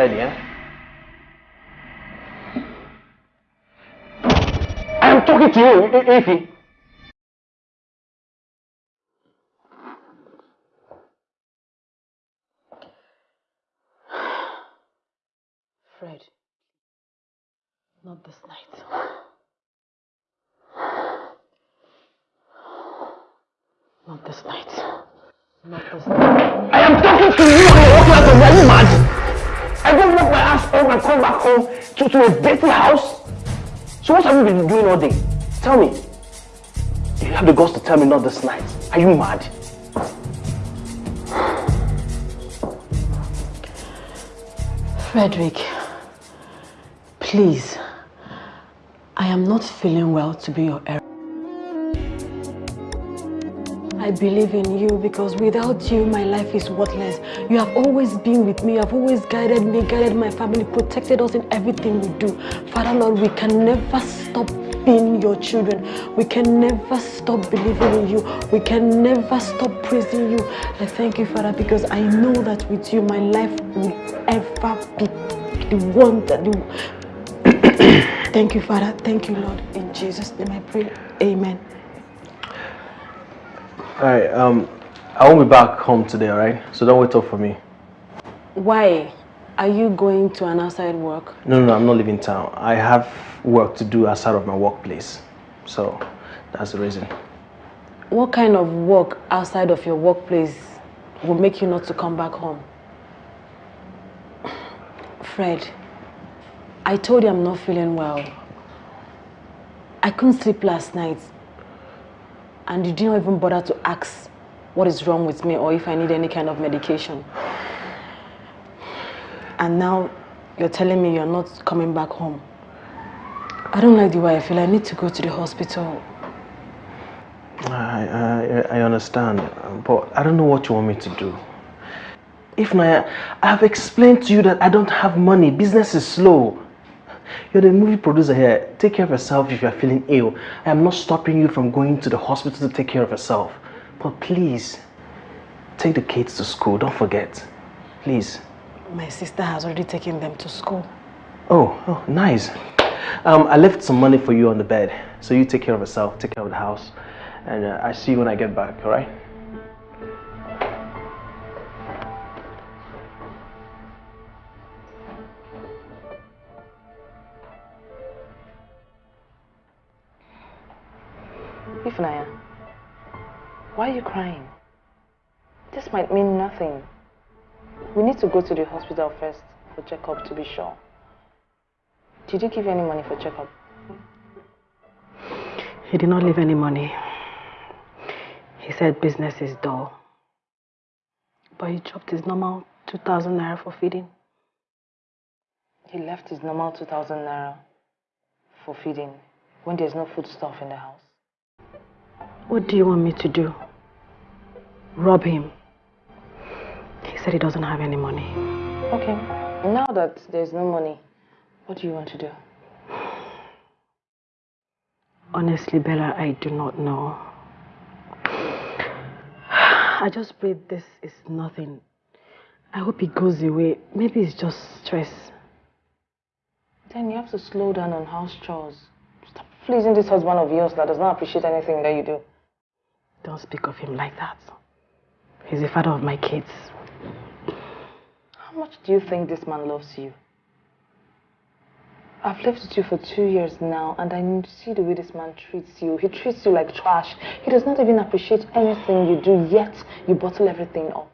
tell you, eh? I am talking to you, Ify. Fred, not this night. Not this night. Not this night. I am talking to you and you're walking out of me. Are you mad? Off and come back home to, to a dirty house. So what have you been doing all day? Tell me. You have the guts to tell me not this night. Are you mad? Frederick, please. I am not feeling well to be your error. I believe in you because without you, my life is worthless. You have always been with me. You have always guided me, guided my family, protected us in everything we do. Father Lord, we can never stop being your children. We can never stop believing in you. We can never stop praising you. I thank you, Father, because I know that with you, my life will ever be the one that you... thank you, Father. Thank you, Lord. In Jesus' name I pray. Amen. Alright, um, I won't be back home today, alright? So don't wait up for me. Why? Are you going to an outside work? No, no, no, I'm not leaving town. I have work to do outside of my workplace. So that's the reason. What kind of work outside of your workplace will make you not to come back home? Fred, I told you I'm not feeling well. I couldn't sleep last night. And you didn't even bother to ask what is wrong with me or if I need any kind of medication. And now you're telling me you're not coming back home. I don't like the way I feel. I need to go to the hospital. I, I, I understand, but I don't know what you want me to do. Ifunanya, I have explained to you that I don't have money. Business is slow. You're the movie producer here. Take care of yourself if you're feeling ill. I am not stopping you from going to the hospital to take care of yourself. But please, take the kids to school. Don't forget. Please. My sister has already taken them to school. Oh, oh nice. Um, I left some money for you on the bed. So you take care of yourself, take care of the house. And uh, I see you when I get back, alright? Ifunanya, why are you crying? This might mean nothing. We need to go to the hospital first for checkup to be sure. Did he give you any money for checkup? He did not leave any money. He said business is dull. But he dropped his normal 2,000 naira for feeding. He left his normal 2,000 naira for feeding when there's no food stuff in the house. What do you want me to do? Rob him? He said he doesn't have any money. Okay. Now that there's no money, what do you want to do? Honestly, Bella, I do not know. I just pray this is nothing. I hope it goes away. Maybe it's just stress. Then you have to slow down on house chores. Stop pleasing this husband of yours that does not appreciate anything that you do. Don't speak of him like that. He's the father of my kids. How much do you think this man loves you? I've lived with you for two years now and I see the way this man treats you. He treats you like trash. He does not even appreciate anything you do, yet you bottle everything up.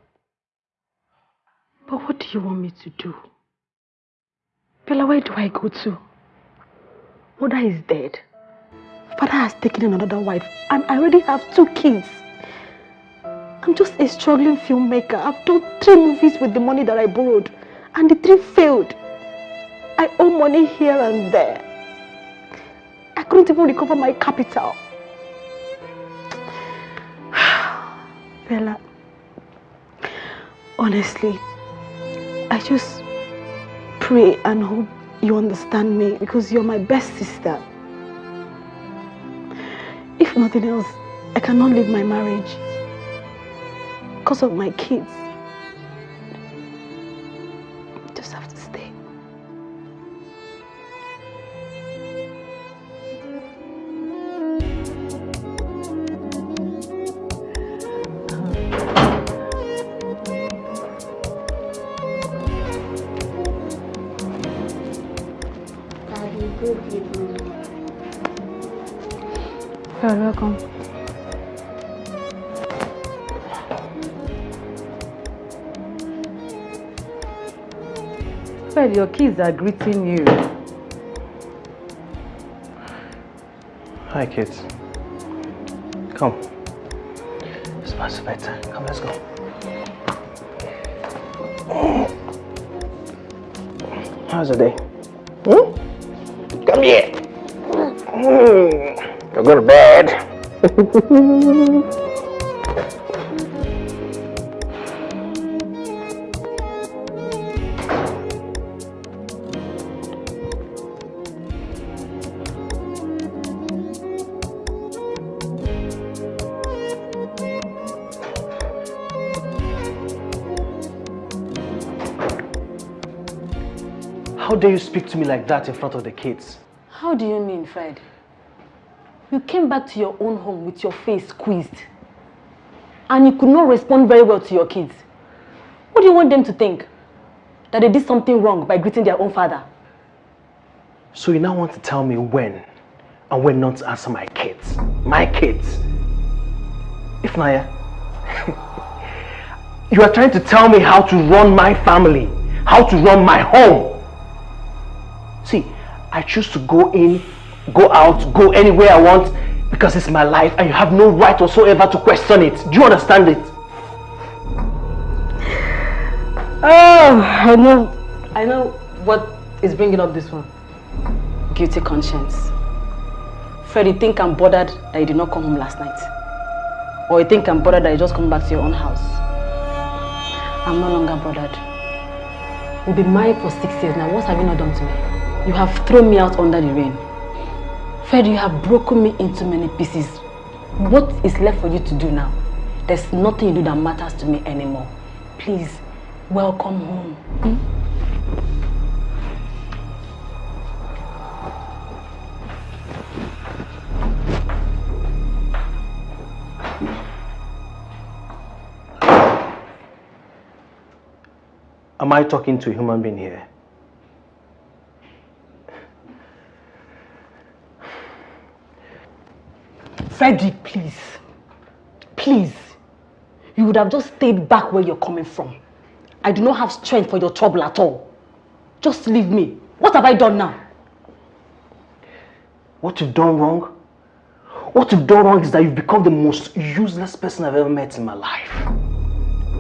But what do you want me to do? Bella, where do I go to? Mother is dead. Father has taken another wife and I already have two kids. I'm just a struggling filmmaker. I've done three movies with the money that I borrowed and the three failed. I owe money here and there. I couldn't even recover my capital. Bella, honestly, I just pray and hope you understand me because you're my best sister. Nothing else, I cannot leave my marriage because of my kids. Your kids are greeting you. Hi, kids. Come. It's past bedtime. Come, let's go. How's the day? Hmm? Come here. You're going to bed. to me like that in front of the kids? How do you mean, Fred? You came back to your own home with your face squeezed. And you could not respond very well to your kids. What do you want them to think? That they did something wrong by greeting their own father? So you now want to tell me when and when not to answer my kids? My kids? Ifunanya, you are trying to tell me how to run my family, how to run my home. See, I choose to go in, go out, go anywhere I want because it's my life and you have no right whatsoever to question it. Do you understand it? Oh, I know. I know what is bringing up this one. Guilty conscience. Freddy, think I'm bothered that you did not come home last night? Or you think I'm bothered that you just come back to your own house? I'm no longer bothered. We've been married for six years now. What have you not done to me? You have thrown me out under the rain. Fred, you have broken me into many pieces. What is left for you to do now? There's nothing you do that matters to me anymore. Please, welcome home. Hmm? Am I talking to a human being here? Frederick, please. Please. You would have just stayed back where you're coming from. I do not have strength for your trouble at all. Just leave me. What have I done now? What you've done wrong? What you've done wrong is that you've become the most useless person I've ever met in my life.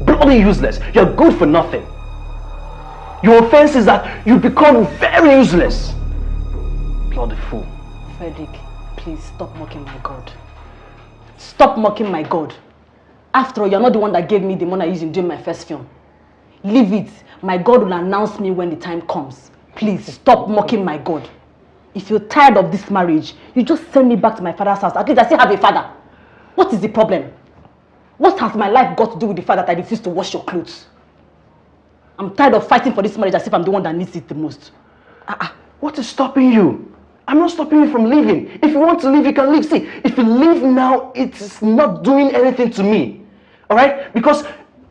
Bloody useless. You're good for nothing. Your offense is that you've become very useless. Bloody fool. Frederick, please stop mocking my God. Stop mocking my God. After all, you're not the one that gave me the money I used in doing my first film. Leave it. My God will announce me when the time comes. Please, stop mocking my God. If you're tired of this marriage, you just send me back to my father's house. At least I still have a father. What is the problem? What has my life got to do with the fact that I refuse to wash your clothes? I'm tired of fighting for this marriage as if I'm the one that needs it the most. Uh -uh. What is stopping you? I'm not stopping you from leaving. If you want to leave, you can leave. See, if you leave now, it's not doing anything to me. All right? Because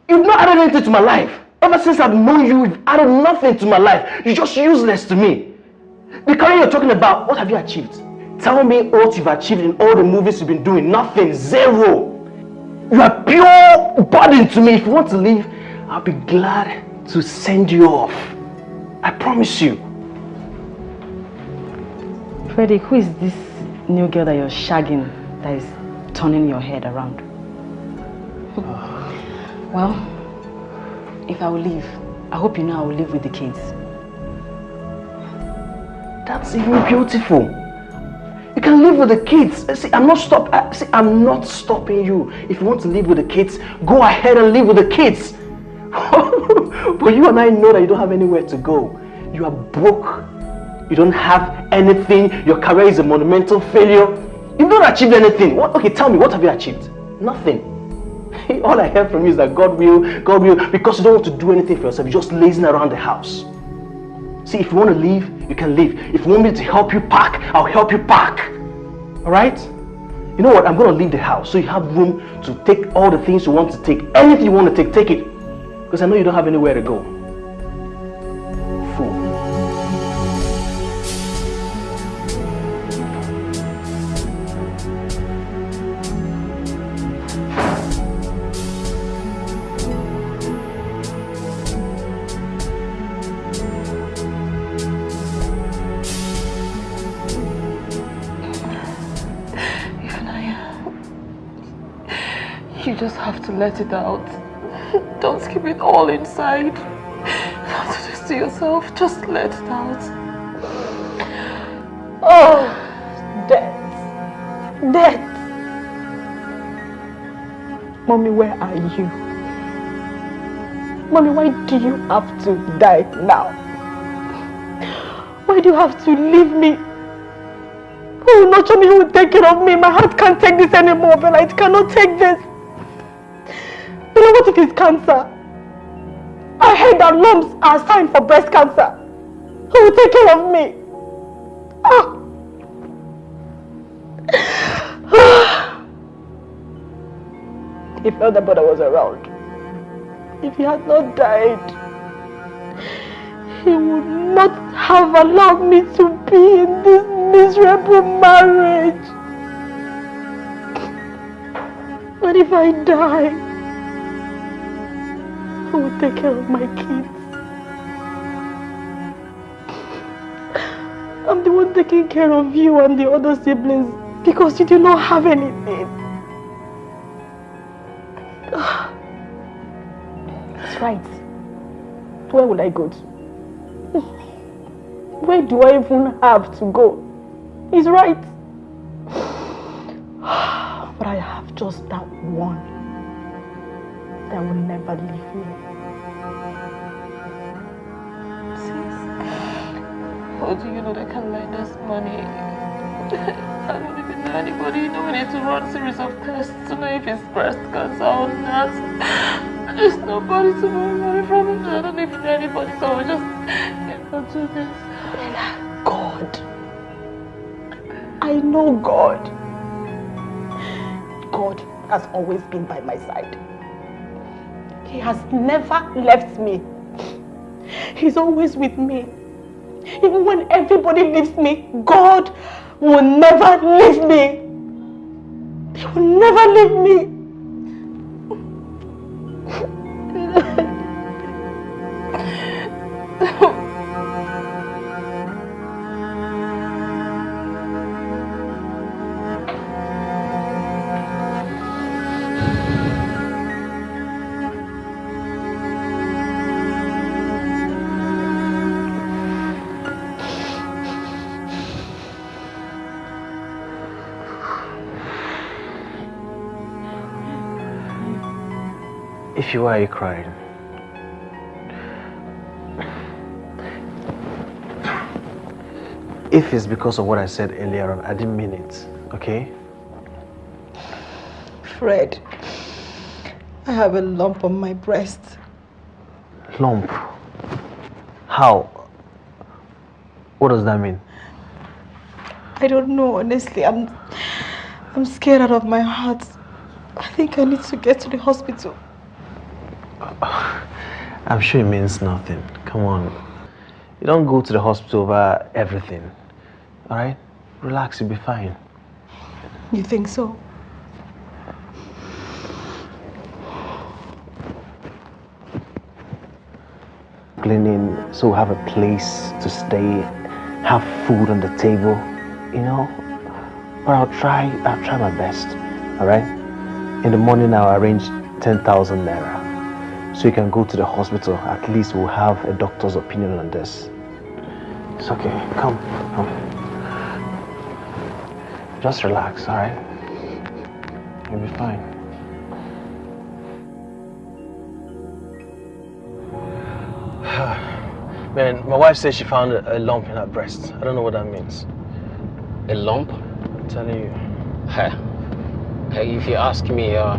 you've not added anything to my life. Ever since I've known you, you've added nothing to my life. You're just useless to me. The career you're talking about, what have you achieved? Tell me what you've achieved in all the movies you've been doing. Nothing. Zero. You are pure burden to me. If you want to leave, I'll be glad to send you off. I promise you. Freddie, who is this new girl that you're shagging that is turning your head around? well, if I will leave, I hope you know I will live with the kids. That's even beautiful. You can live with the kids. See, I'm not stop. Uh, see, I'm not stopping you. If you want to live with the kids, go ahead and live with the kids. but you and I know that you don't have anywhere to go. You are broke you don't have anything, your career is a monumental failure. You've not achieved anything. What, okay, tell me, what have you achieved? Nothing. All I hear from you is that God will, God will, because you don't want to do anything for yourself, you're just lazing around the house. See, if you want to leave, you can leave. If you want me to help you pack, I'll help you pack. Alright? You know what? I'm going to leave the house so you have room to take all the things you want to take. Anything you want to take, take it. Because I know you don't have anywhere to go. Let it out. Don't keep it all inside. Don't do to yourself. Just let it out. Oh, death. Death. Mommy, where are you? Mommy, why do you have to die now? Why do you have to leave me? Who will nurture me? Who will take care of me? My heart can't take this anymore, Bella. It cannot take this. Bella, what if it's cancer? I heard that lumps are a sign for breast cancer. Who will take care of me? Ah. if Elder Brother was around, if he had not died, he would not have allowed me to be in this miserable marriage. But if I die, who will take care of my kids? I'm the one taking care of you and the other siblings because you do not have anything. That's right. Where will I go to? Where do I even have to go? He's right. But I have just that one that will never leave me. How do you know they can lend us money? I don't even know anybody. You know, we need to run a series of tests to know if it's breast cancer or not. There's nobody to borrow money from. I don't even know anybody, so I just cannot do this. God. I know God. God has always been by my side. He has never left me. He's always with me. Even when everybody leaves me, God will never leave me. He will never leave me. If you are, you crying. If it's because of what I said earlier on, I didn't mean it, okay? Fred, I have a lump on my breast. Lump. How? What does that mean? I don't know, honestly. I'm, I'm scared out of my heart. I think I need to get to the hospital. I'm sure it means nothing. Come on. You don't go to the hospital over everything. Alright? Relax, you'll be fine. You think so? Cleaning, so we have a place to stay, have food on the table, you know? But I'll try, I'll try my best. Alright? In the morning, I'll arrange 10,000 naira. So you can go to the hospital. At least we'll have a doctor's opinion on this. It's okay. Come, come. Just relax, alright? You'll be fine. Man, my wife says she found a, a lump in her breast. I don't know what that means. A lump? I'm telling you. Hey, if you ask me, uh,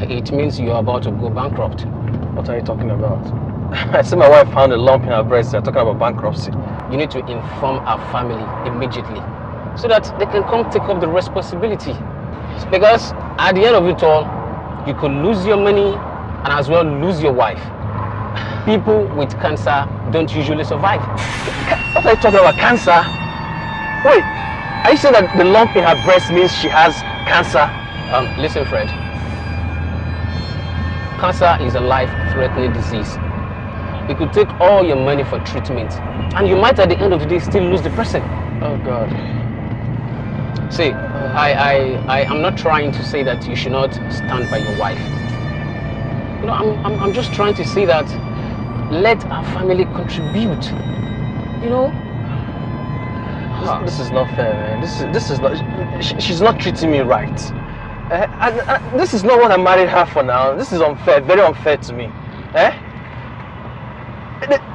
it means you're about to go bankrupt. What are you talking about? I said my wife found a lump in her breast. You're talking about bankruptcy. You need to inform our family immediately so that they can come take up the responsibility. Because at the end of it all, you could lose your money and as well lose your wife. People with cancer don't usually survive. What are you talking about? Cancer? Wait, are you saying that the lump in her breast means she has cancer? Um, listen, Fred. Cancer is a life-threatening disease. It could take all your money for treatment, and you might at the end of the day still lose the person. Oh God. See, I, I, I am not trying to say that you should not stand by your wife. You know, I'm, I'm, I'm just trying to say that let our family contribute. You know? This, this is not fair, man. This is, this is not, she, she's not treating me right. Uh, and, and this is not what I married her for now. This is unfair, very unfair to me. Eh?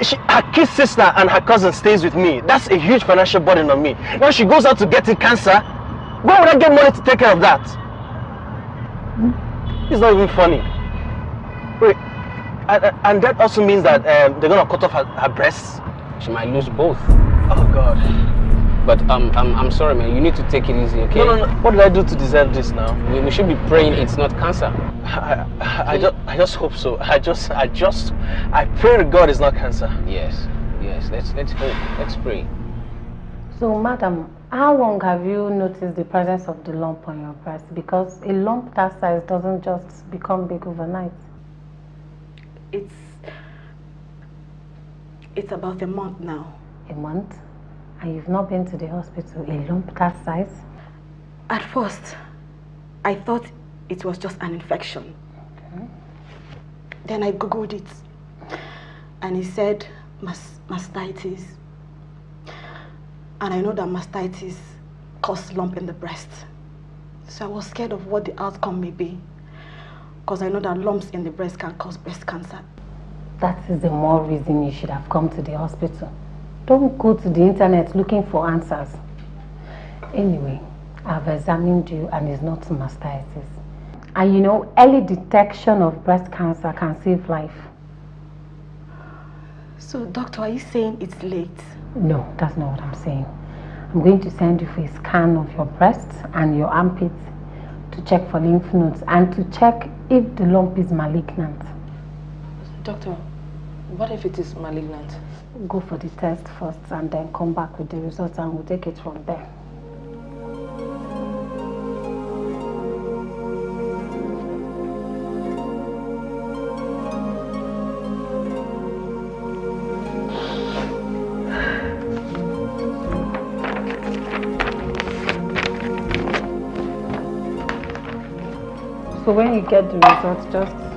She, her kid sister and her cousin stays with me. That's a huge financial burden on me. Now she goes out to getting cancer. Where would I get money to take care of that? It's not even funny. Wait, and, and that also means that um, they're gonna cut off her, her breasts? She might lose both. Oh God. But um, I'm, I'm sorry, man. You need to take it easy, okay? No, no, no. What did I do to deserve this now? We, we should be praying it's not cancer. I, I, I, just, I just hope so. I just, I just, I pray to God it's not cancer. Yes, yes. Let's let's hope. Let's pray. So, madam, how long have you noticed the presence of the lump on your breast? Because a lump that size doesn't just become big overnight. It's it's about a month now. A month? And you've not been to the hospital, a lump that size? At first, I thought it was just an infection. Okay. Then I googled it and it said mas mastitis. And I know that mastitis causes lump in the breast. So I was scared of what the outcome may be because I know that lumps in the breast can cause breast cancer. That is the more reason you should have come to the hospital. Don't go to the internet looking for answers. Anyway, I've examined you and it's not mastitis. And you know, early detection of breast cancer can save life. So, doctor, are you saying it's late? No, that's not what I'm saying. I'm going to send you for a scan of your breasts and your armpits to check for lymph nodes and to check if the lump is malignant. Doctor, what if it is malignant? Go for the test first and then come back with the results and we'll take it from there. So when you get the results, just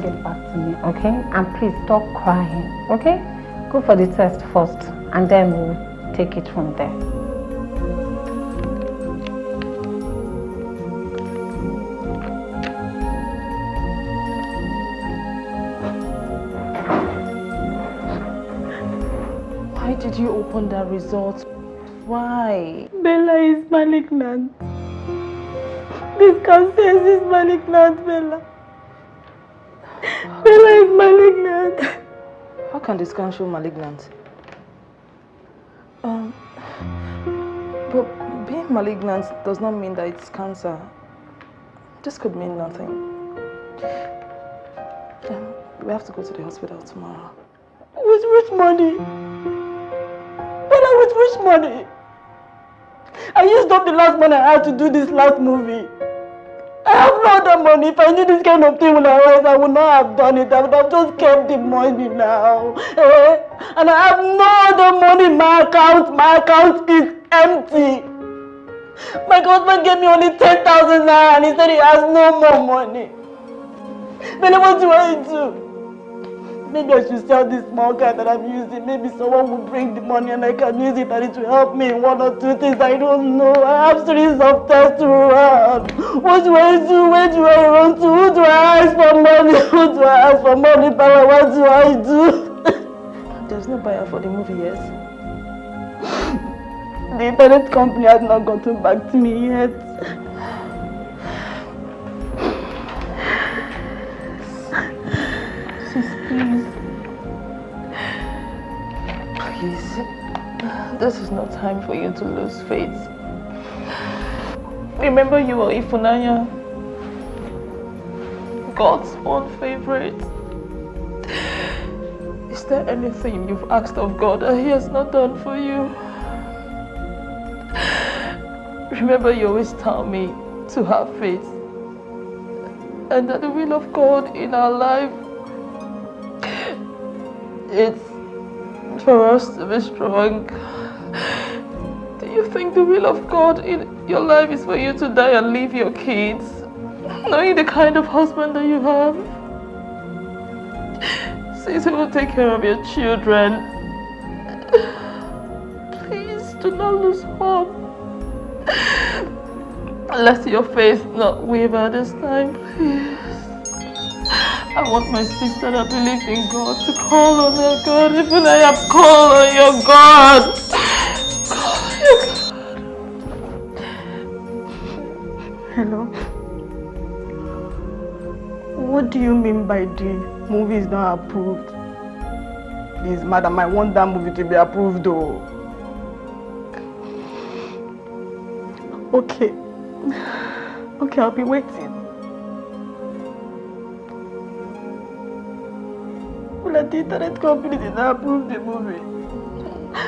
bring it back to me, okay? And please stop crying, okay? Go for the test first and then we'll take it from there. Why did you open that result? Why? Bella is malignant. This cancer is malignant, Bella. Bella is malignant. How can the scan show malignant? Um, but being malignant does not mean that it's cancer. This could mean nothing. Um, we have to go to the hospital tomorrow. With which money? Bella, with which money? I used up the last money I had to do this last movie. I have no other money. If I knew this kind of thing would arise, I would not have done it. I would have just kept the money now. Eh? And I have no other money my account. My account is empty. My husband gave me only 10,000 naira and he said he has no more money. Then what do I do? Maybe I should sell this small car that I'm using. Maybe someone will bring the money and I can use it and it will help me in one or two things. I don't know. I have series of tests to run. What do I do? Where do I run to? Who do I ask for money? Who do I ask for money? Papa, what do I do? There's no buyer for the movie yet. The internet company has not gotten back to me yet. This is not time for you to lose faith. Remember you are Ifunanya. God's own favorite. Is there anything you've asked of God that He has not done for you? Remember you always tell me to have faith and that the will of God in our life it's for us to be strong. Do you think the will of God in your life is for you to die and leave your kids? Knowing the kind of husband that you have? Says he will take care of your children. Please do not lose hope. Let your faith not waver this time, please. I want my sister that believes in God to call on her God, even I have called on your God. Hello? What do you mean by the movie is not approved? Please, madam, I want that movie to be approved though. Okay. Okay, I'll be waiting. But the internet company did not approve the movie. Do?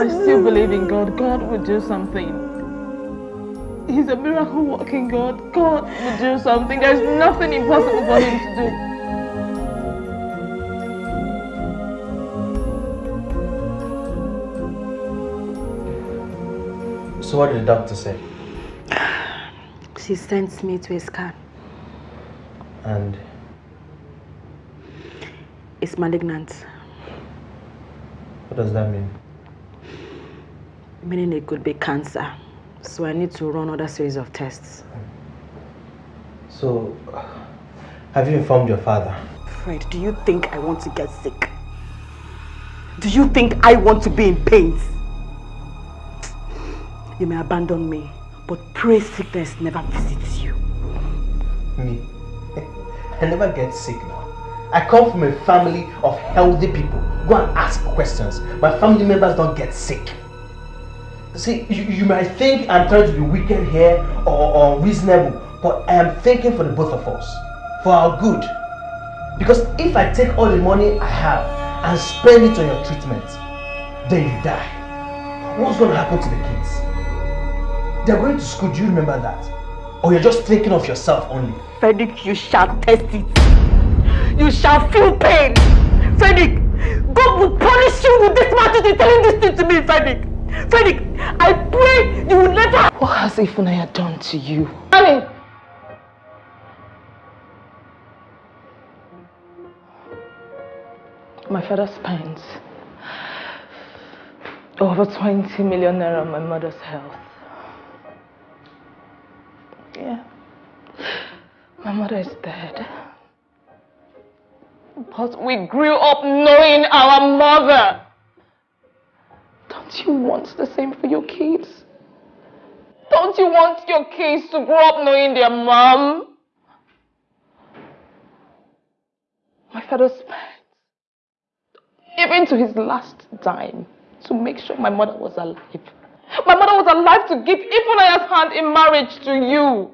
I still believe in God. God will do something. He's a miracle working God. God will do something. There's nothing impossible for him to do. So what did the doctor say? She sent me to a scan. And It's malignant, what does that mean? meaning it could be cancer. So I need to run other series of tests. So, have you informed your father? Fred, do you think I want to get sick? Do you think I want to be in pain? You may abandon me, but pray sickness never visits you. Me? I never get sick now. I come from a family of healthy people. Go and ask questions. My family members don't get sick. See, you, you might think I'm trying to be wicked here or, or reasonable, but I am thinking for the both of us, for our good. Because if I take all the money I have and spend it on your treatment, then you die. What's going to happen to the kids? They're going to school, do you remember that? Or you're just thinking of yourself only? Frederick, you shall test it. You shall feel pain. Frederick, God will punish you with this matter telling this thing to me, Frederick. Frederick, I pray you will never... What has Ifunanya done to you? Honey! My father spent over 20 million naira on my mother's health. My mother is dead. But we grew up knowing our mother. Don't you want the same for your kids? Don't you want your kids to grow up knowing their mom? My father spent even to his last dime to make sure my mother was alive. My mother was alive to give Ifunanya's hand in marriage to you.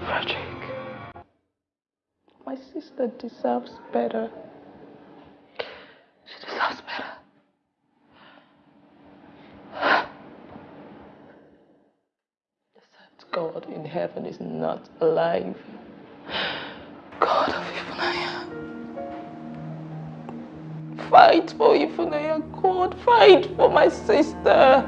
Frederick, my sister deserves better. She deserves better. God in heaven is not alive. Fight for Ifunanya, God. Fight for my sister.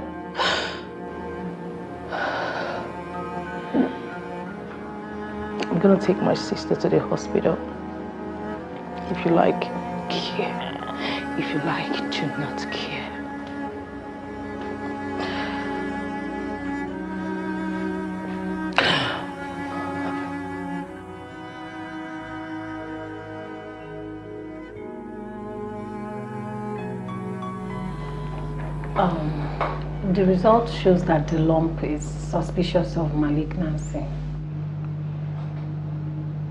I'm gonna take my sister to the hospital. If you like, care. If you like, do not care. The result shows that the lump is suspicious of malignancy.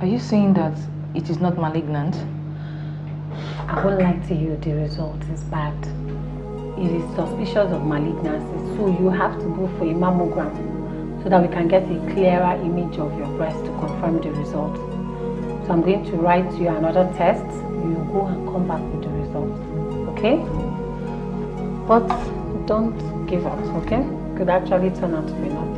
Are you saying that it is not malignant? I won't lie to you, the result is bad. It is suspicious of malignancy, so you have to go for a mammogram so that we can get a clearer image of your breast to confirm the result. So I'm going to write you another test. You go and come back with the result. Okay? But don't give us, okay? Could actually turn out to be nothing.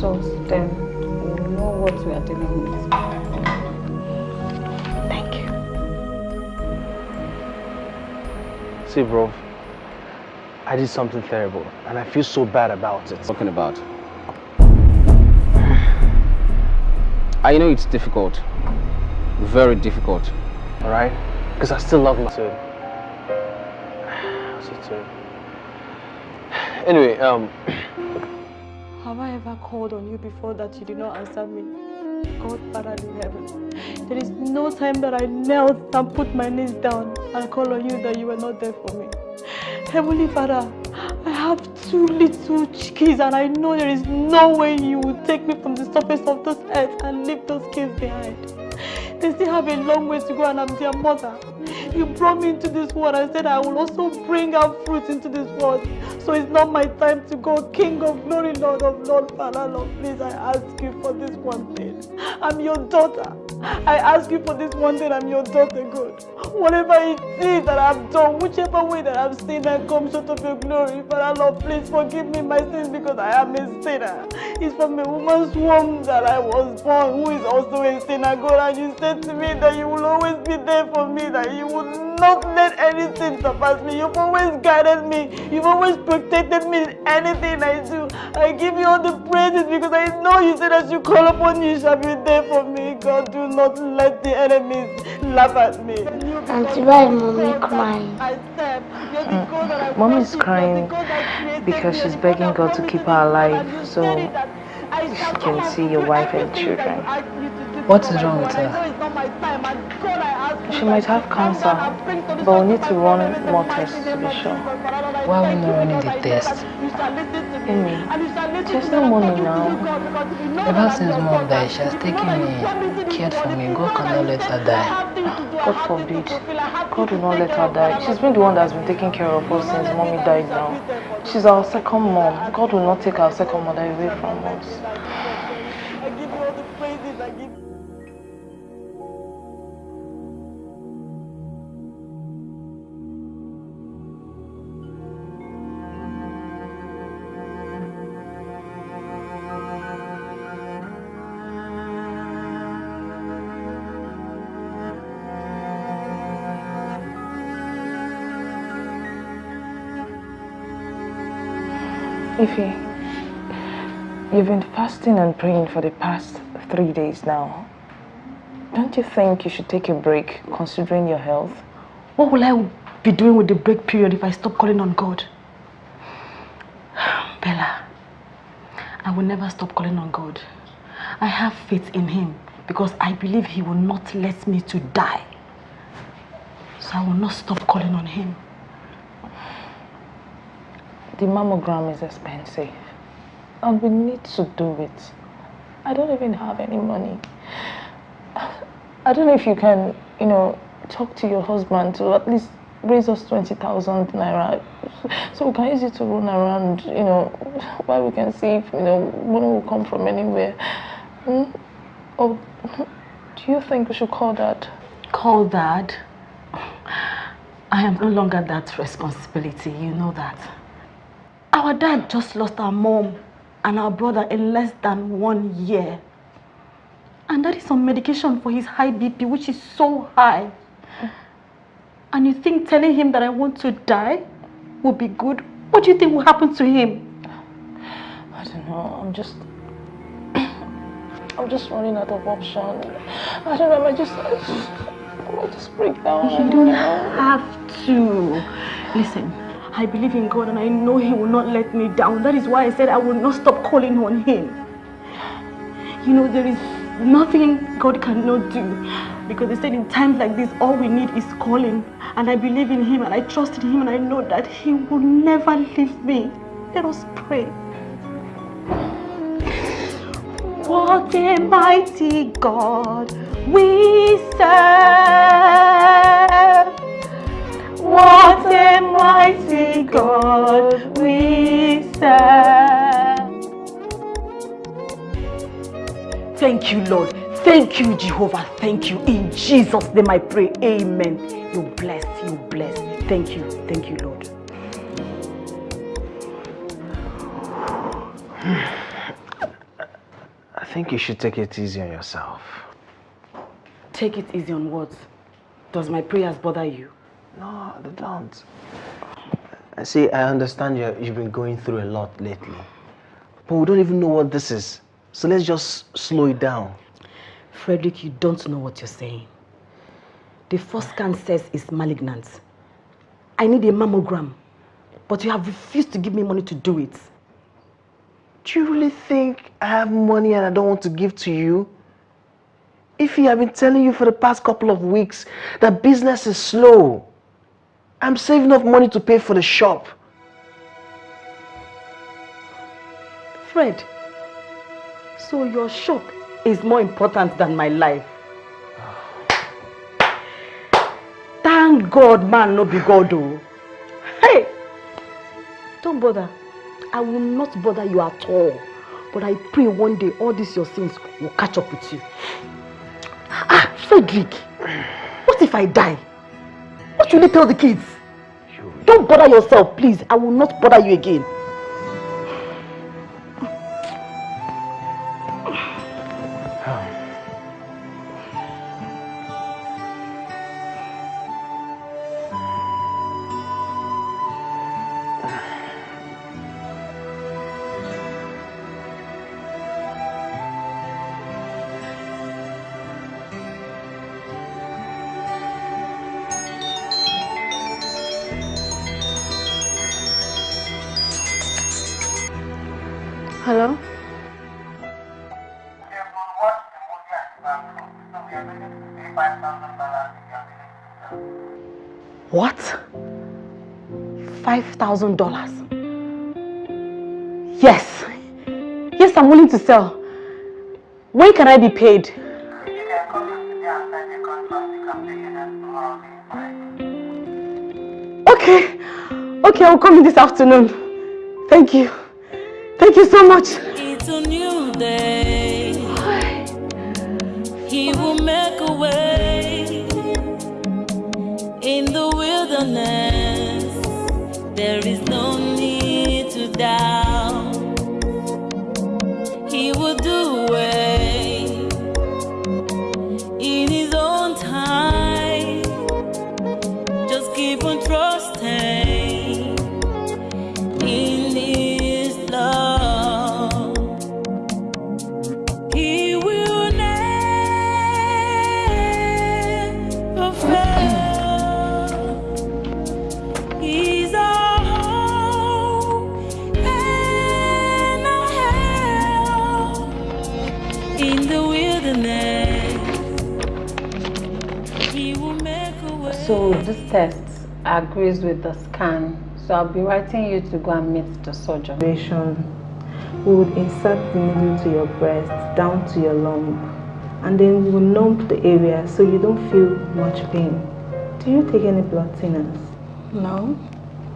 See, bro, I did something terrible, and I feel so bad about it. Talking about? I know it's difficult. Very difficult. All right? Because I still love my son. Anyway, um... Have I ever called on you before that you did not answer me? God, Father in heaven. There is no time that I knelt and put my knees down and call on you that you were not there for me. Heavenly Father, I have two little kids and I know there is no way you will take me from the surface of this earth and leave those kids behind. They still have a long way to go and I'm their mother. You brought me into this world and said I will also bring out fruit into this world. So it's not my time to go. King of glory, Lord of Lord, Father, Lord, please I ask you for this one thing. I'm your daughter. I ask you for this one thing, I'm your daughter, God. Whatever it is that I've done, whichever way that I've sinned and come short of your glory, Father, Lord, please forgive me my sins because I am a sinner. It's from a woman's womb that I was born, who is also a sinner, God. And you said to me that you will always be there for me, that you will not let anything surpass me. You've always guided me. You've always protected me in anything I do. I give you all the praises because I know you said as you call upon you, you shall be there for me. God, do not let the enemies laugh at me. Auntie, why is mommy crying? Mm. Mommy is crying because she's begging God to keep her alive so she can see your wife and children. What is wrong with her? She might have cancer, but we need to run more tests to be sure. Why are we not running the test? Amy, there's no money now. Ever since mom died, she has taken me, cared for me. God cannot let her die. God forbid. God will not let her die. She's been the one that's been taking care of us since mommy died now. She's our second mom. God will not take our second mother away from us. Ify, you've been fasting and praying for the past three days now. Don't you think you should take a break considering your health? What will I be doing with the break period if I stop calling on God? Bella, I will never stop calling on God. I have faith in him because I believe he will not let me to die. So I will not stop calling on him. The mammogram is expensive. And we need to do it. I don't even have any money. I don't know if you can, you know, talk to your husband to at least raise us 20,000 naira so we can use it to run around, you know, while we can see if, you know, money will come from anywhere. Hmm? Or do you think we should call dad? Call dad? I am no longer that responsibility, you know that. Our dad just lost our mom and our brother in less than one year. And that is on medication for his high BP, which is so high. And you think telling him that I want to die will be good? What do you think will happen to him? I don't know. I'm just... I'm just running out of option. I don't know. I just... I just, I just break down. You don't have to. Listen, I believe in God and I know He will not let me down. That is why I said I will not stop calling on Him. You know, there is nothing God cannot do. Because they said in times like this, all we need is calling. And I believe in him and I trust in him and I know that he will never leave me. Let us pray. What a mighty God we serve. What a mighty God we serve. Thank you, Lord. Thank you, Jehovah. Thank you. In Jesus' name I pray. Amen. You bless, you bless. Thank you. Thank you, Lord. I think you should take it easy on yourself. Take it easy on what? Does my prayers bother you? No, they don't. I see, I understand you you've been going through a lot lately. But we don't even know what this is. So let's just slow it down. Frederick, you don't know what you're saying. The first scan says it's malignant. I need a mammogram. But you have refused to give me money to do it. Do you really think I have money and I don't want to give to you? If I've been telling you for the past couple of weeks that business is slow. I'm saving up money to pay for the shop. Fred, so your shop is more important than my life. Thank God man no be God oh. Hey! Don't bother. I will not bother you at all. But I pray one day all these your sins will catch up with you. Ah, Frederick, what if I die? What should they tell the kids? Don't bother yourself, please. I will not bother you again. When can I be paid? Okay. Okay, I'll come in this afternoon. Thank you. Thank you so much. So this test agrees with the scan. So I'll be writing you to go and meet the surgeon. we would insert the needle to your breast, down to your lump, and then we will numb the area so you don't feel much pain. Do you take any blood thinners? No.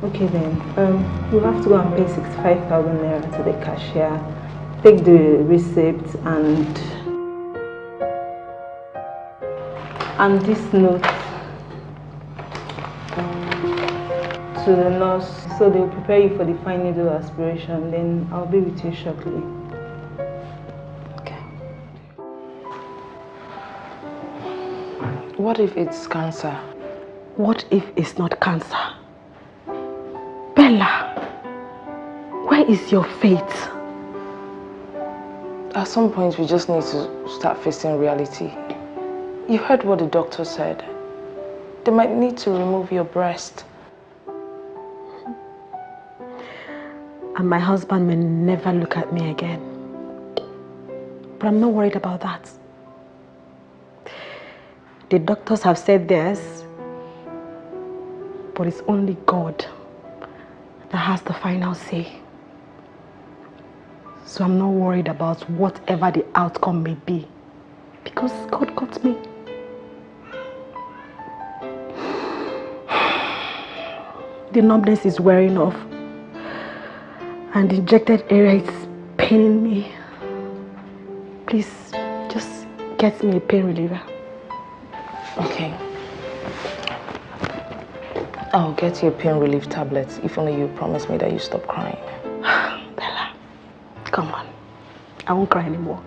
Okay then, um, you have to go and pay 65,000 naira to the cashier, take the receipt and and this note to the nurse so they'll prepare you for the fine needle aspiration then I'll be with you shortly. Okay. What if it's cancer? What if it's not cancer? Bella, where is your faith? At some point, we just need to start facing reality. You heard what the doctor said. They might need to remove your breast. And my husband may never look at me again. But I'm not worried about that. The doctors have said this, But it's only God that has the final say. So I'm not worried about whatever the outcome may be. Because God got me. The numbness is wearing off. And the injected area is paining me. Please, just get me a pain reliever. Okay. I'll get you a pain relief tablet if only you promise me that you stop crying. Bella, come on. I won't cry anymore.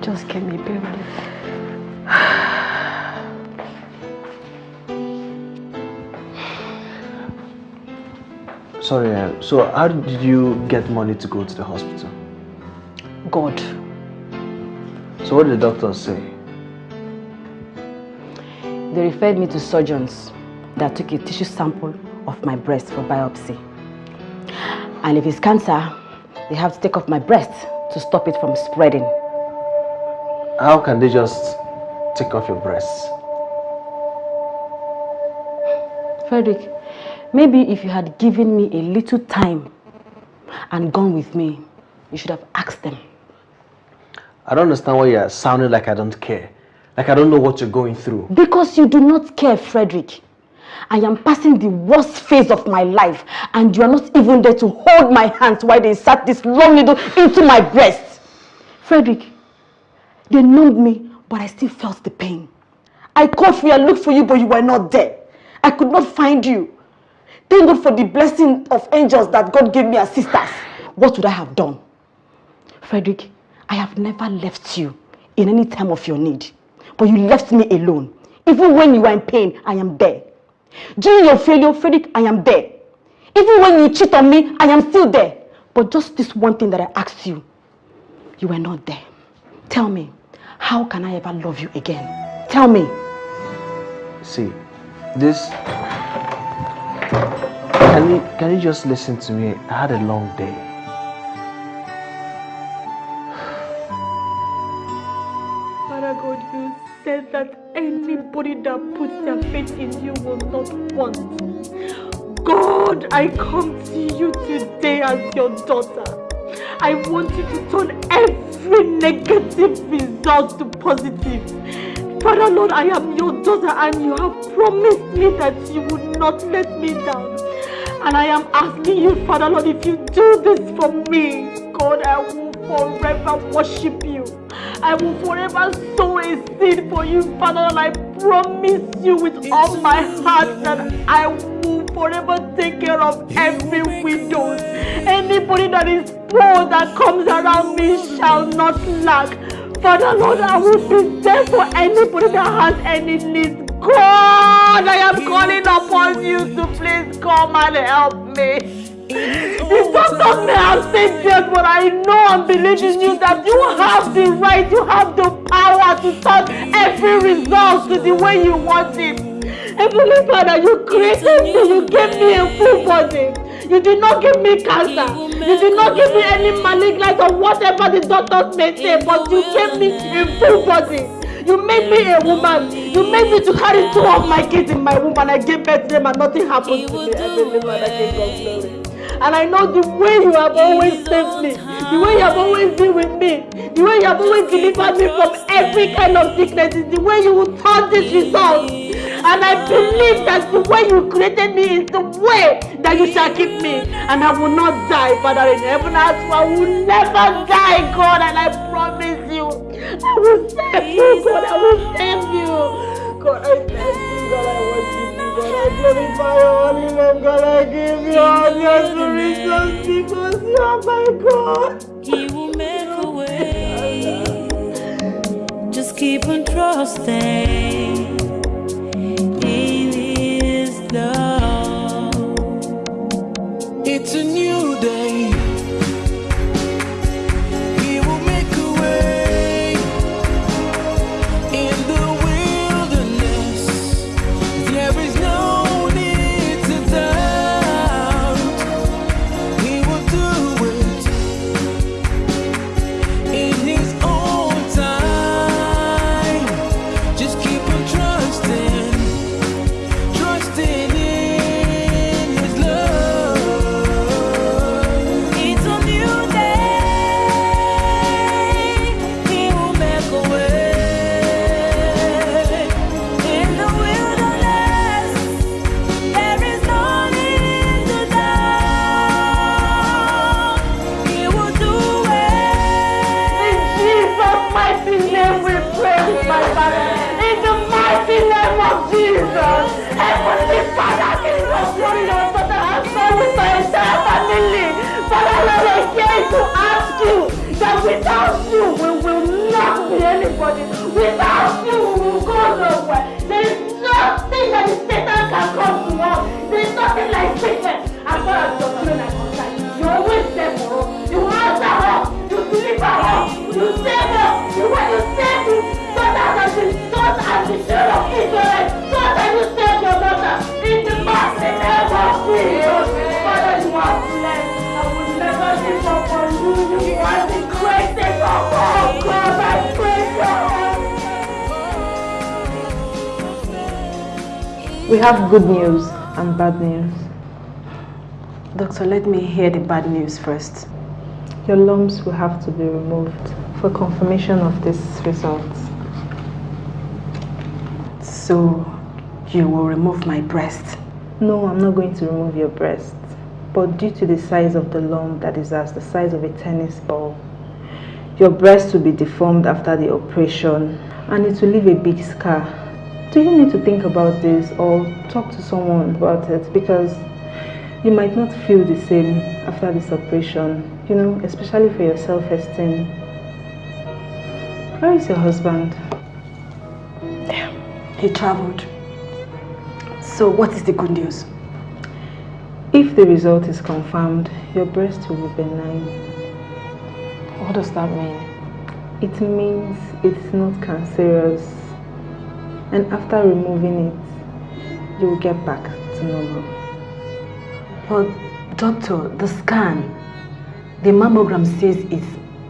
Just get me a pain relief. Sorry, uh, so how did you get money to go to the hospital? God. So what did the doctors say? They referred me to surgeons that took a tissue sample of my breast for biopsy. And if it's cancer, they have to take off my breast to stop it from spreading. How can they just take off your breasts? Frederick, maybe if you had given me a little time and gone with me, you should have asked them. I don't understand why you're sounding like I don't care. Like I don't know what you're going through. Because you do not care, Frederick. I am passing the worst phase of my life and you are not even there to hold my hands while they insert this long needle into my breast. Frederick, they numbed me, but I still felt the pain. I called for you, I looked for you, but you were not there. I could not find you. Thank God for the blessing of angels that God gave me as sisters. What would I have done? Frederick, I have never left you in any time of your need. But you left me alone. Even when you were in pain, I am there. During your failure, Frederick, I am there. Even when you cheat on me, I am still there. But just this one thing that I asked you, you were not there. Tell me, how can I ever love you again? Tell me. See, this... Can you, can you just listen to me? I had a long day. Father God, you said that anybody that puts their faith in you will not want. God, I come to you today as your daughter. I want you to turn every negative result to positive. Father Lord, I am your daughter and you have promised me that you would not let me down. And I am asking you, Father Lord, if you do this for me, God, I will forever worship you. I will forever sow a seed for you, Father Lord. I promise you with all my heart that I will forever take care of every widow. Anybody that is poor that comes around me shall not lack. Father Lord, I will be there for anybody that has any needs. God, I am calling upon you to please come and help me. The doctors may have said yes, but I know and believe in you that you have the right, you have the power to turn every result to the way you want it. Heavenly Father, you created me, you gave me a full body. You did not give me cancer. You did not give me any malignant or whatever the doctors may say, but you gave me a full body. You made me a woman. You made me to carry two of my kids in my womb and I gave birth to them and nothing happened to me. Heavenly Father, give God glory. And I know the way you have always saved me, the way you have always been with me, the way you have always delivered me from every kind of sickness, is the way you will turn this result. And I believe that the way you created me is the way that you shall keep me. And I will not die, Father in heaven. I swear I will never die, God. And I promise you, I will save you, God. I will save you. God, I thank you, God. I worship you, God. I glorify your holy name, God. I give you all the adoration because you are my God. He will make a way. Just keep on trusting love. Have good news and bad news. Doctor, let me hear the bad news first. Your lumps will have to be removed for confirmation of this result. So, you will remove my breast? No, I'm not going to remove your breast. But due to the size of the lump that is as the size of a tennis ball, your breast will be deformed after the operation and it will leave a big scar. Do you need to think about this or talk to someone about it? Because you might not feel the same after this operation, you know, especially for your self-esteem. Where is your husband? He traveled. So, what is the good news? If the result is confirmed, your breast will be benign. What does that mean? It means it's not cancerous. And after removing it, you will get back to normal. But, doctor, the scan, the mammogram says it's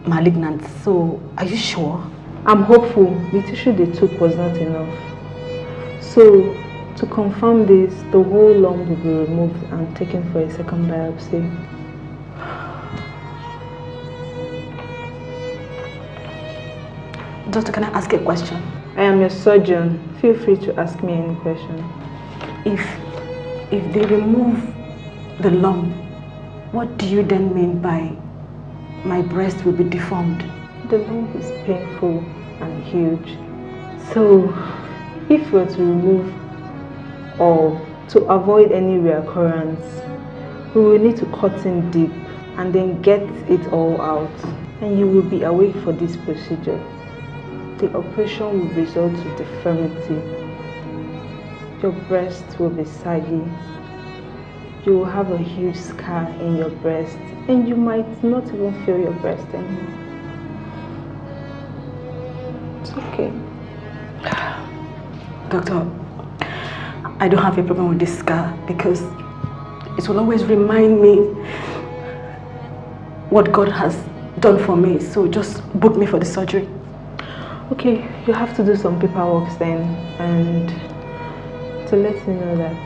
malignant. So, are you sure? I'm hopeful the tissue they took was not enough. So, to confirm this, the whole lump will be removed and taken for a second biopsy. Doctor, can I ask a question? I am your surgeon. Feel free to ask me any question. If, if they remove the lump, what do you then mean by my breast will be deformed? The lump is painful and huge. So, if we were to remove or to avoid any reoccurrence, we will need to cut in deep and then get it all out. And you will be awake for this procedure. The operation will result to deformity. Your breast will be saggy. You will have a huge scar in your breast and you might not even feel your breast anymore. It's okay. Doctor, I don't have a problem with this scar because it will always remind me what God has done for me. So just book me for the surgery. Okay, you have to do some paperwork then and to let you know that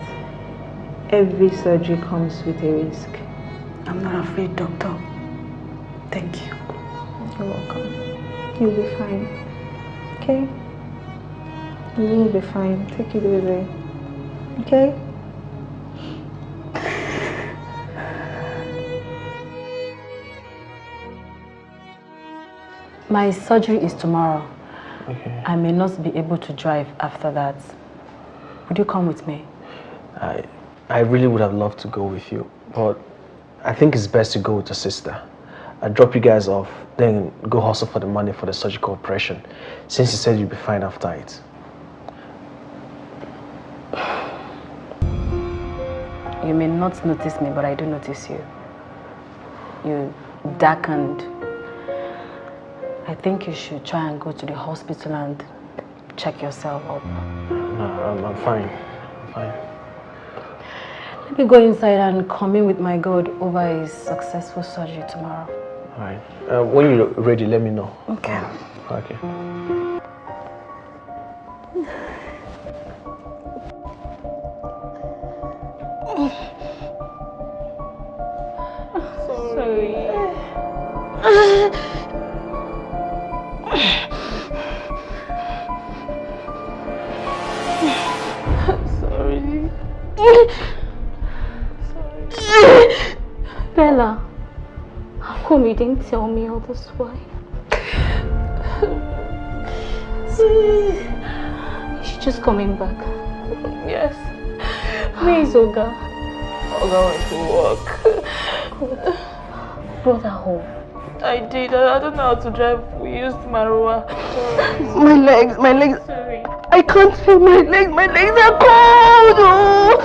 every surgery comes with a risk. I'm not afraid, doctor. Thank you. You're welcome. You'll be fine. Okay? You will be fine. Take it easy. Okay? My surgery is tomorrow. Okay. I may not be able to drive after that. Would you come with me? I, I really would have loved to go with you, but I think it's best to go with your sister. I drop you guys off, then go hustle for the money for the surgical operation, since you said you'd be fine after it. You may not notice me, but I do notice you. You darkened. I think you should try and go to the hospital and check yourself up. No, I'm, I'm fine. I'm fine. Let me go inside and come in with my God over his successful surgery tomorrow. All right. Uh, when you're ready, let me know. Okay. Okay. Bella, how come you didn't tell me all this why? She's just coming back. Yes. Where is Oga? Oga went to work. Brought her home. I did. I, I don't know how to drive. We used Marua. My legs, my legs. Sorry. I can't feel my legs. My legs are cold. Oh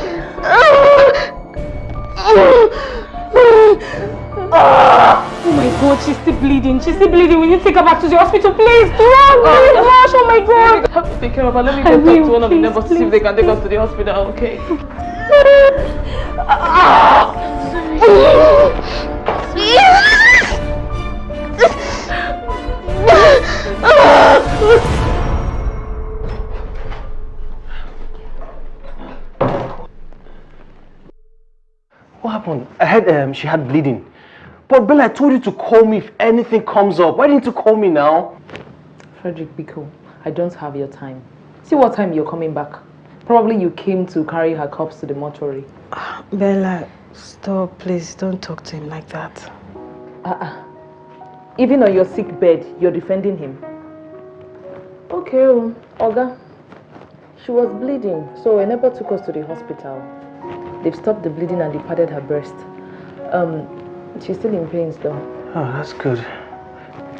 Oh my god, she's still bleeding. She's still bleeding. We need to take her back to the hospital, please. Run, please, rush. Oh my god. I have to take care of her. Let me I go talk will, to one of the neighbors to see if they can take us to the hospital, okay? Ah. Happened? Heard um, she had bleeding. But Bella, I told you to call me if anything comes up. Why didn't you call me now? Frederick be cool. I don't have your time. See what time you're coming back. Probably you came to carry her corpse to the mortuary. Bella, stop, please. Don't talk to him like that. Uh-uh. Even on your sick bed, you're defending him. Okay, oh, Oga. She was bleeding, so a neighbor took us to the hospital. They've stopped the bleeding and they padded her breast. Um, she's still in pains though. Oh, that's good.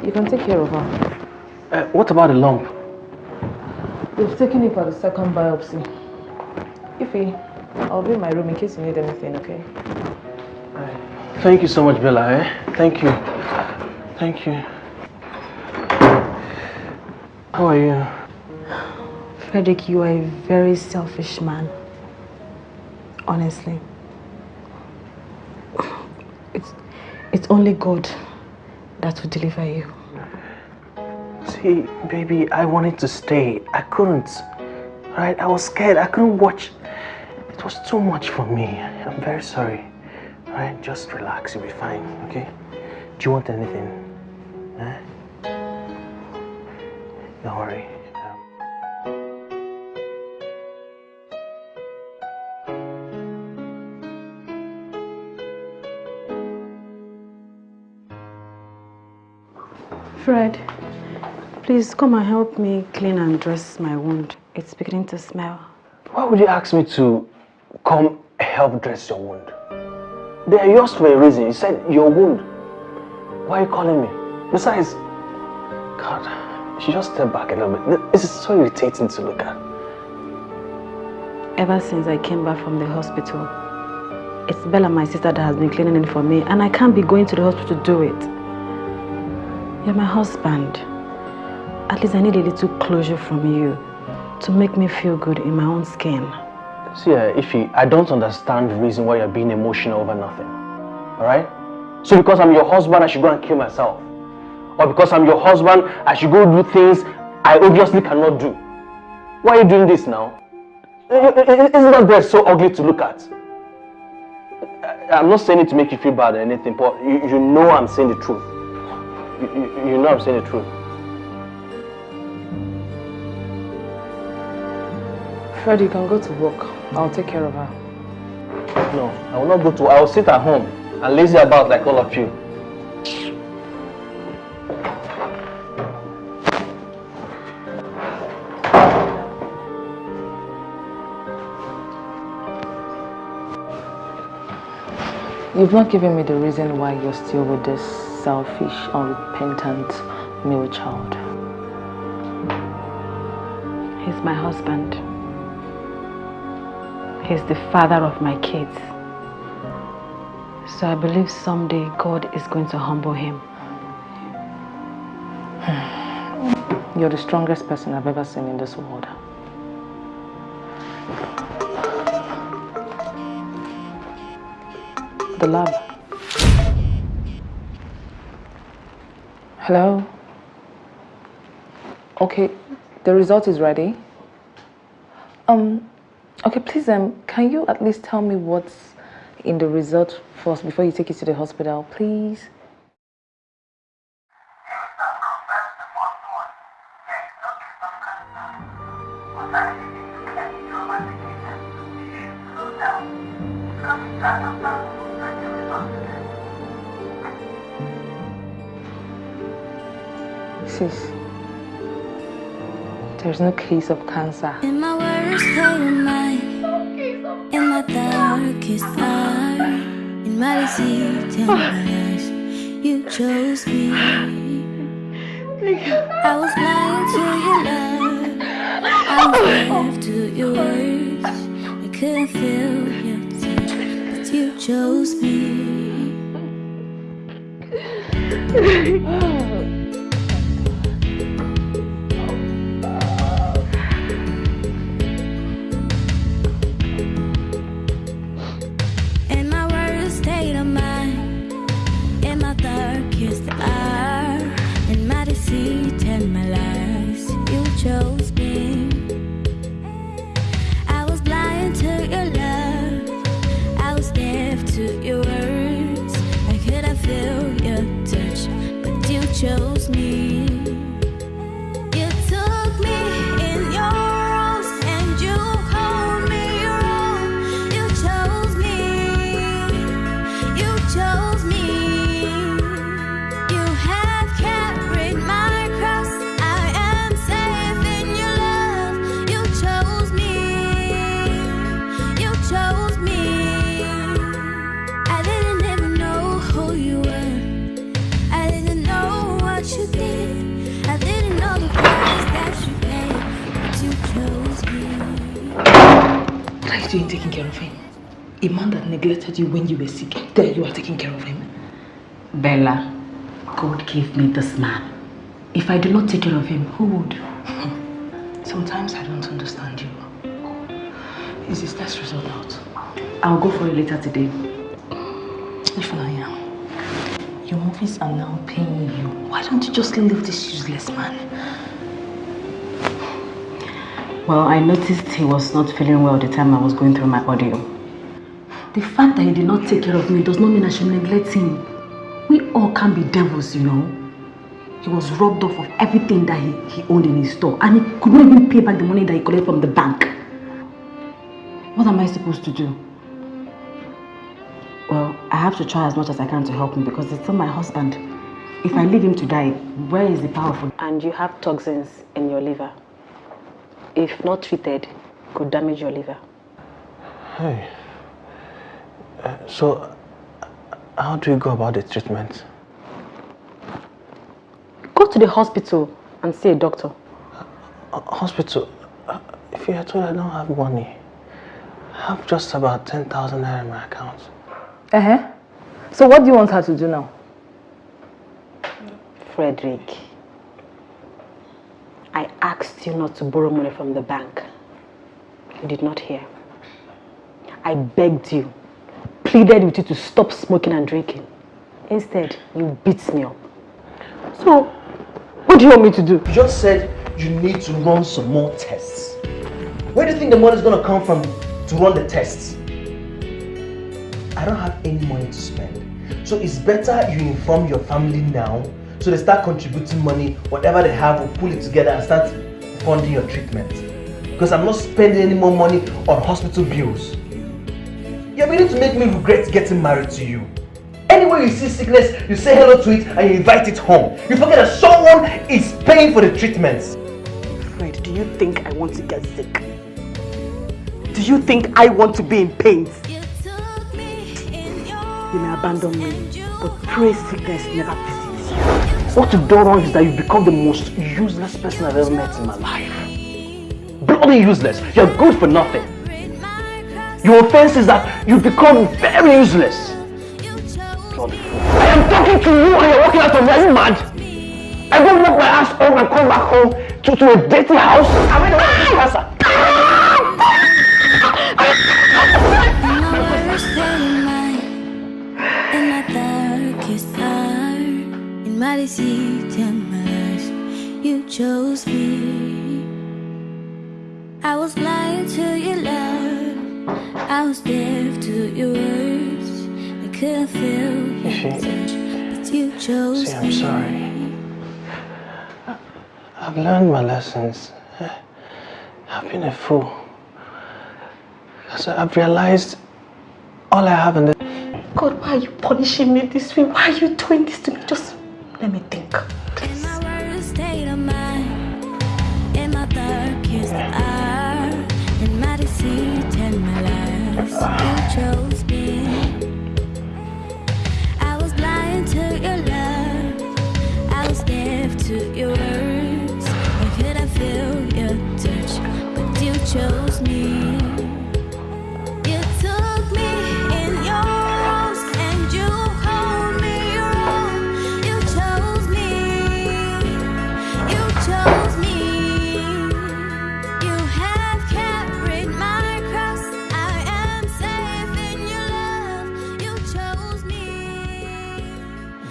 You can take care of her. Uh, what about the lump? They've taken it for the second biopsy. Ify, I'll be in my room in case you need anything, okay? Thank you so much, Bella. Eh? Thank you. Thank you. How are you? Frederick, you are a very selfish man. Honestly. It's only God that will deliver you. See, baby, I wanted to stay. I couldn't. Right? I was scared. I couldn't watch. It was too much for me. I'm very sorry. Right? Just relax. You'll be fine. Okay? Do you want anything? Eh? Don't worry. Fred, please come and help me clean and dress my wound. It's beginning to smell. Why would you ask me to come help dress your wound? They are yours for a reason. You said your wound. Why are you calling me? Besides, God, you should just step back a little bit. This is so irritating to look at. Ever since I came back from the hospital, it's Bella, my sister, that has been cleaning it for me, and I can't be going to the hospital to do it. You're my husband. At least I need a little closure from you to make me feel good in my own skin. See, uh, Ify, I don't understand the reason why you're being emotional over nothing. Alright? So because I'm your husband, I should go and kill myself. Or because I'm your husband, I should go do things I obviously cannot do. Why are you doing this now? Isn't that dress so ugly to look at? I'm not saying it to make you feel bad or anything, but you, you know I'm saying the truth. You, you, know I'm saying the truth. Fred, you can go to work. I'll take care of her. No, I will not go to. I will sit at home and lazy about like all of you. You've not given me the reason why you're still with this selfish, unrepentant male child. He's my husband. He's the father of my kids. So I believe someday God is going to humble him. You're the strongest person I've ever seen in this world. The lab. Hello? Okay, the result is ready. Um, okay, please, um, can you at least tell me what's in the result first before you take it to the hospital, please? There's no case of cancer. In my worst of in my darkest hour, in my my lies, you chose me. I was blind to your love, I to your words. I couldn't feel your but you chose me. Neglected you when you were sick. There you are taking care of him. Bella, God gave me this man. If I do not take care of him, who would? Sometimes I don't understand you. Is his test result out? I'll go for it later today. Ifunanya, your movies are now paying you. Why don't you just leave this useless man? Well, I noticed he was not feeling well the time I was going through my audio. The fact that he did not take care of me does not mean I should neglect him. We all can be devils, you know. He was robbed off of everything that he, he owned in his store and he could not even pay back the money that he collected from the bank. What am I supposed to do? Well, I have to try as much as I can to help him because it's still my husband. If I leave him to die, where is the power for And you have toxins in your liver. If not treated, could damage your liver. Hey. Uh, so, how do you go about the treatment? Go to the hospital and see a doctor. Uh, hospital? Uh, if you are told I don't have money, I have just about 10,000 naira in my account. Uh-huh. So what do you want her to do now? Frederick, I asked you not to borrow money from the bank. You did not hear. I begged you, pleaded with you to stop smoking and drinking. Instead, you beat me up. So, what do you want me to do? You just said you need to run some more tests. Where do you think the money is going to come from to run the tests? I don't have any money to spend. So it's better you inform your family now so they start contributing money, whatever they have, we'll pull it together and start funding your treatment. Because I'm not spending any more money on hospital bills. You're beginning to make me regret getting married to you. Anywhere you see sickness, you say hello to it and you invite it home. You forget that someone is paying for the treatment. Fred, do you think I want to get sick? Do you think I want to be in pain? You may abandon me, but pray sickness never visits you. What you've done wrong is that you've become the most useless person I've ever met in my life. Bloody useless. You're good for nothing. Your offense is that you've become very useless. I am talking to you and you're walking out of you mad? I go work my ass home and come back home to, to a dirty house. I went to cancer. In my my deceit my you chose me. I was blind to your love, I was deaf to your words. I couldn't feel your touch, but you chose See, I'm me. sorry. I've learned my lessons. I've been a fool. So I've realized all I have in this God, why are you punishing me this way? Why are you doing this to me? Just let me think.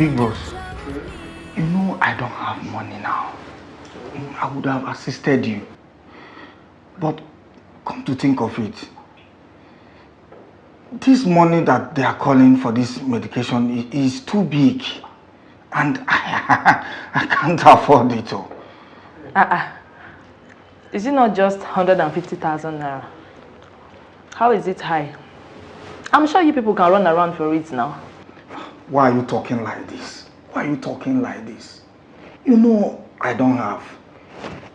Big boss, you know I don't have money now. I would have assisted you. But come to think of it, this money that they are calling for this medication is too big. And I, I can't afford it. Oh. Uh-uh. Is it not just 150,000 naira? How is it high? I'm sure you people can run around for it now. Why are you talking like this? Why are you talking like this? You know I don't have.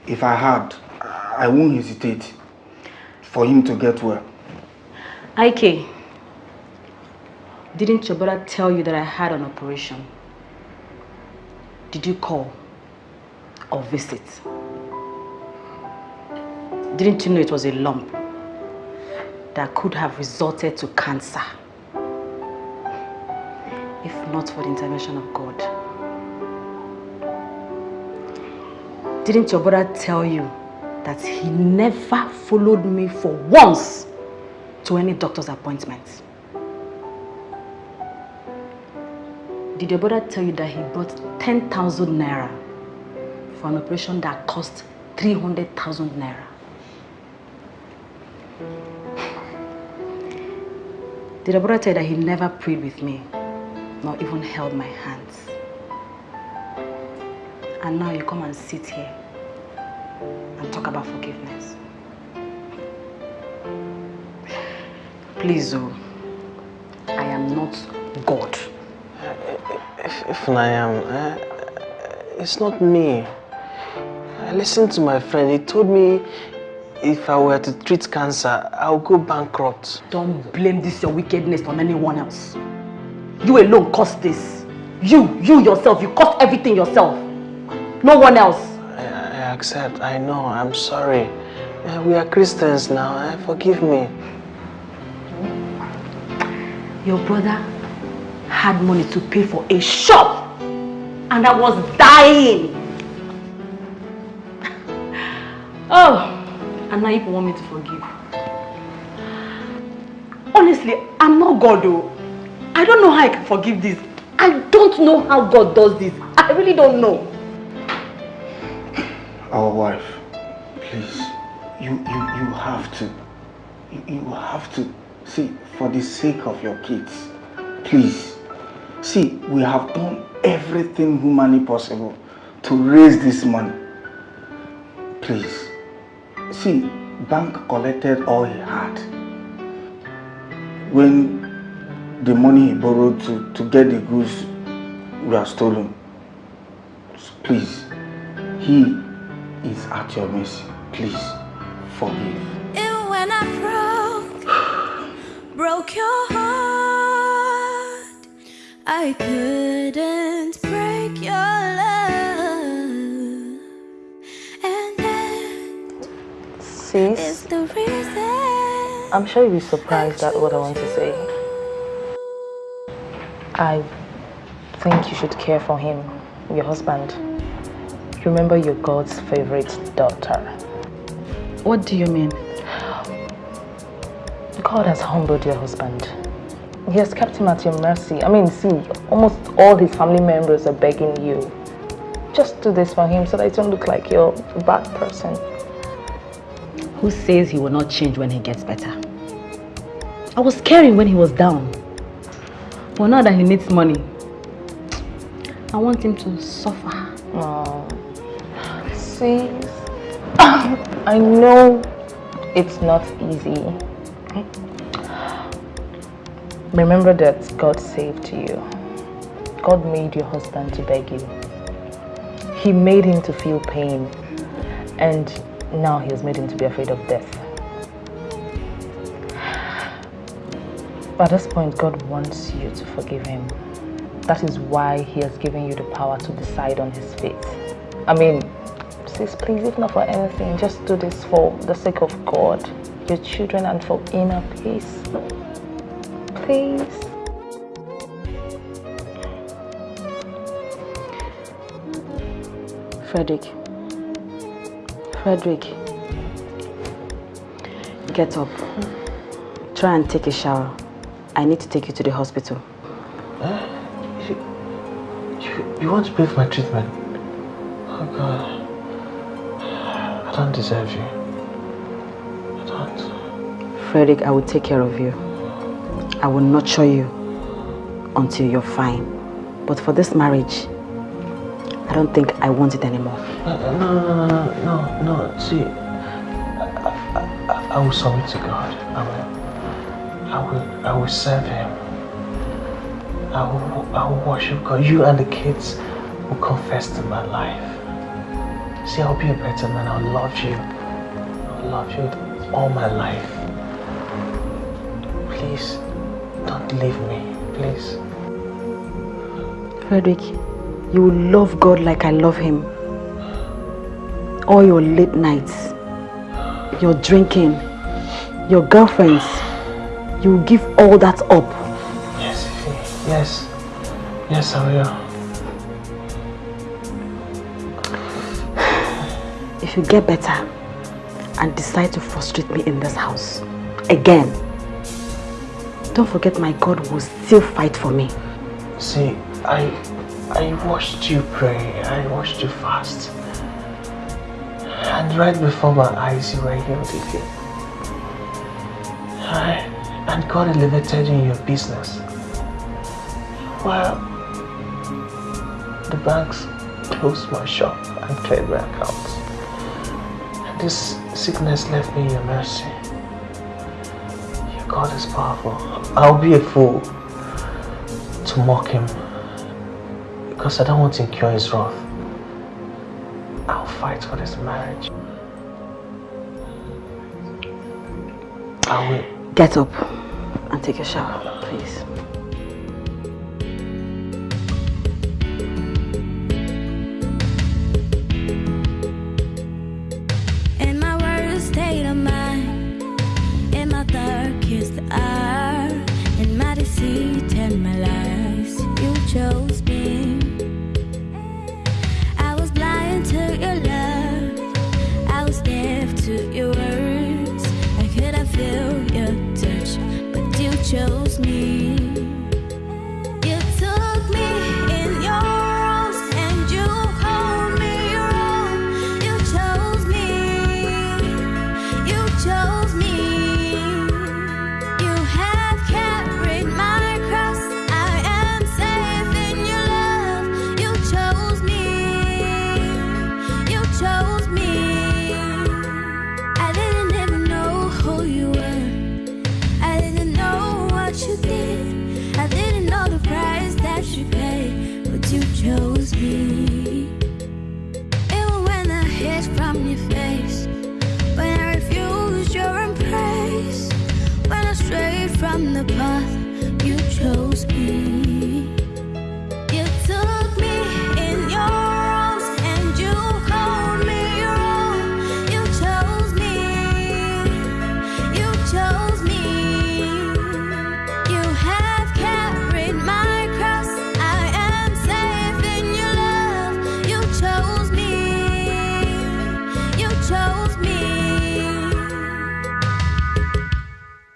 If I had, uh, I won't hesitate for him to get well. Ike, didn't your brother tell you that I had an operation? Did you call or visit? Didn't you know it was a lump that could have resulted to cancer? Not for the intervention of God. Didn't your brother tell you that he never followed me for once to any doctor's appointment? Did your brother tell you that he bought 10,000 naira for an operation that cost 300,000 naira? Did your brother tell you that he never prayed with me, nor even held my hands? And now you come and sit here and talk about forgiveness. Please, oh, I am not God. If, if I am, eh, it's not me. I listened to my friend. He told me if I were to treat cancer, I'll go bankrupt. Don't blame this your wickedness on anyone else. You alone caused this. You, you yourself, you caused everything yourself. No one else. I, I accept. I know. I'm sorry. We are Christians now. Eh? Forgive me. Your brother had money to pay for a shop and I was dying. Oh, and now you want me to forgive. Honestly, I'm not God though. I don't know how I can forgive this. I don't know how God does this. I really don't know. Our wife, please, you, you, you have to, you, you have to, see, for the sake of your kids, please, see, we have done everything humanly possible to raise this money. Please, see, bank collected all he had. When the money he borrowed to, to get the goods we were stolen, please, he is at your mercy. Please, forgive. Even when I broke, broke your heart, I couldn't break your love. And that is Sis, the reason. I'm sure you'll be surprised at what I want to say. I think you should care for him, your husband. Remember you're God's favorite daughter. What do you mean? God has humbled your husband. He has kept him at your mercy. I mean, see, almost all his family members are begging you. Just do this for him so that it don't look like you're a bad person. Who says he will not change when he gets better? I was caring when he was down. But now that he needs money, I want him to suffer. Oh, see, I know it's not easy. Remember that God saved you. God made your husband to beg you. He made him to feel pain. And now he has made him to be afraid of death. At this point, God wants you to forgive him. That is why he has given you the power to decide on his fate. I mean, sis, please, if not for anything, just do this for the sake of God, your children, and for inner peace. Please. Frederick. Frederick. Get up. Try and take a shower. I need to take you to the hospital. You, you want to pay for my treatment? Oh God. I don't deserve you. I don't. Frederick, I will take care of you. I will nurture you until you're fine. But for this marriage, I don't think I want it anymore. No, no, no, no, no, no. See, I, I, I, I will submit to God. I will, I will, I will serve Him. I will, I will worship God. You and the kids will confess to my life. See, I'll be a better man. I'll love you. I'll love you all my life. Please, don't leave me. Please. Frederick, you will love God like I love Him. All your late nights, your drinking, your girlfriends, you will give all that up. Yes, Yes. Yes, I will. If you get better and decide to frustrate me in this house again, don't forget my God will still fight for me. See, I I watched you pray. I watched you fast. And right before my eyes, you were healed again. And God elevated you in your business. Well, the banks closed my shop and cleared my accounts. And this sickness left me in your mercy. Your God is powerful. I'll be a fool to mock him because I don't want to incur his wrath. I'll fight for this marriage. I will. Get up and take a shower, please.